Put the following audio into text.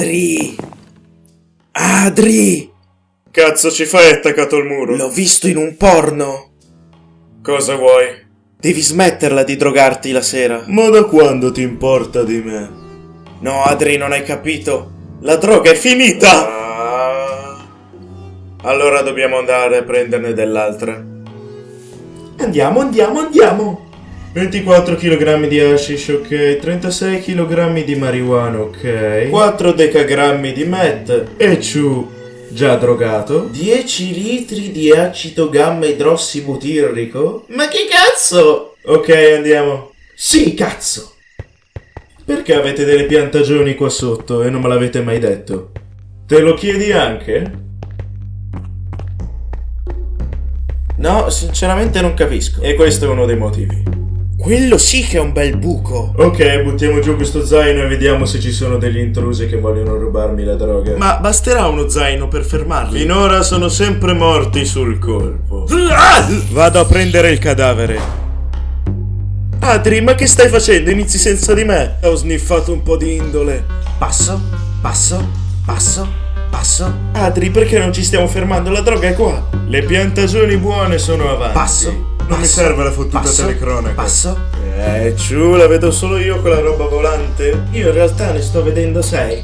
Adri! Adri! Cazzo ci fai attaccato al muro? L'ho visto in un porno! Cosa vuoi? Devi smetterla di drogarti la sera. Ma da quando ti importa di me? No, Adri, non hai capito. La droga è finita! Ah. Allora dobbiamo andare a prenderne dell'altra. Andiamo, andiamo, andiamo! 24 kg di hashish, ok. 36 kg di marijuana, ok. 4 decagrammi di meth. E ciù, già drogato. 10 litri di acido gamma idrossibutirrico. Ma che cazzo? Ok, andiamo. Sì, cazzo! Perché avete delle piantagioni qua sotto e non me l'avete mai detto? Te lo chiedi anche? No, sinceramente non capisco. E questo è uno dei motivi. Quello sì che è un bel buco. Ok, buttiamo giù questo zaino e vediamo se ci sono degli intrusi che vogliono rubarmi la droga. Ma basterà uno zaino per fermarli? Finora sono sempre morti sul colpo. Ah! Vado a prendere il cadavere. Adri, ma che stai facendo? Inizi senza di me. Ho sniffato un po' di indole. Passo, passo, passo, passo. Adri, perché non ci stiamo fermando? La droga è qua. Le piantagioni buone sono avanti. Passo. Non mi serve la fottuta passo, telecronaca. Passo. Eh, ciù, la vedo solo io quella roba volante. Io in realtà ne sto vedendo sei.